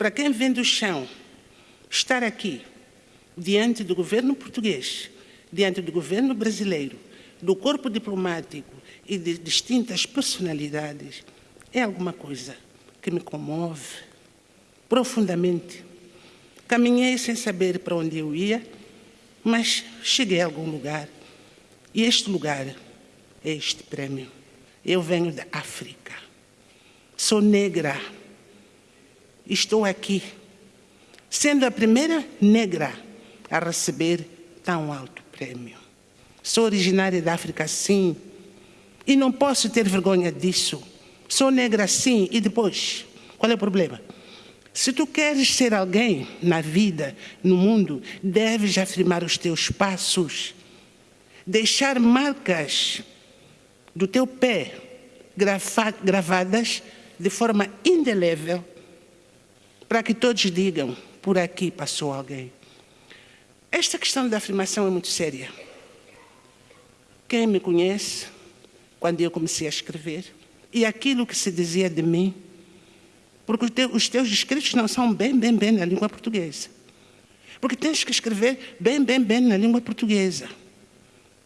para quem vem do chão, estar aqui, diante do governo português, diante do governo brasileiro, do corpo diplomático e de distintas personalidades, é alguma coisa que me comove profundamente. Caminhei sem saber para onde eu ia, mas cheguei a algum lugar. E este lugar é este prêmio. Eu venho da África. Sou negra. Estou aqui, sendo a primeira negra a receber tão alto prêmio. Sou originária da África, sim, e não posso ter vergonha disso. Sou negra, sim, e depois? Qual é o problema? Se tu queres ser alguém na vida, no mundo, deves afirmar os teus passos, deixar marcas do teu pé gravadas de forma indelével, para que todos digam, por aqui passou alguém. Esta questão da afirmação é muito séria. Quem me conhece, quando eu comecei a escrever, e aquilo que se dizia de mim, porque os teus escritos não são bem, bem, bem na língua portuguesa. Porque tens que escrever bem, bem, bem na língua portuguesa.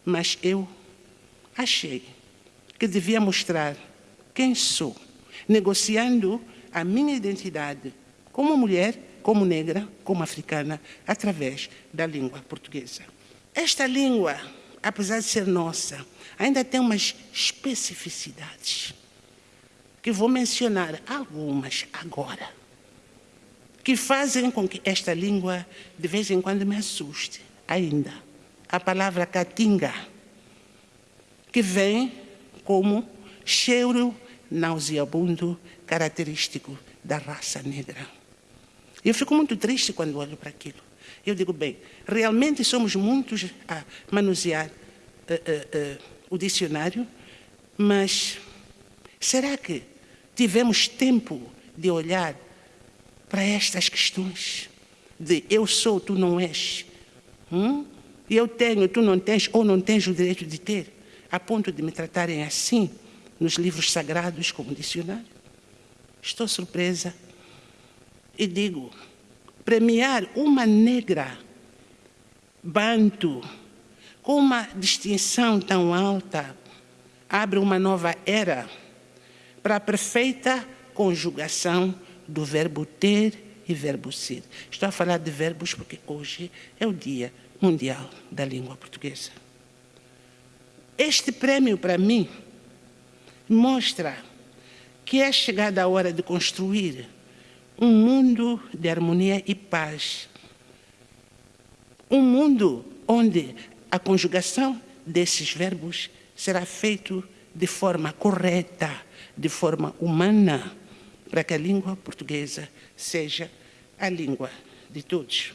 Mas eu achei que devia mostrar quem sou, negociando a minha identidade como mulher, como negra, como africana, através da língua portuguesa. Esta língua, apesar de ser nossa, ainda tem umas especificidades que vou mencionar algumas agora, que fazem com que esta língua de vez em quando me assuste ainda. A palavra catinga, que vem como cheiro nauseabundo característico da raça negra. Eu fico muito triste quando olho para aquilo. Eu digo, bem, realmente somos muitos a manusear uh, uh, uh, o dicionário, mas será que tivemos tempo de olhar para estas questões de eu sou, tu não és, hum? eu tenho, tu não tens, ou não tens o direito de ter, a ponto de me tratarem assim nos livros sagrados como dicionário? Estou surpresa e digo, premiar uma negra banto com uma distinção tão alta abre uma nova era para a perfeita conjugação do verbo ter e verbo ser. Estou a falar de verbos porque hoje é o Dia Mundial da Língua Portuguesa. Este prêmio, para mim, mostra que é chegada a hora de construir um mundo de harmonia e paz. Um mundo onde a conjugação desses verbos será feita de forma correta, de forma humana, para que a língua portuguesa seja a língua de todos.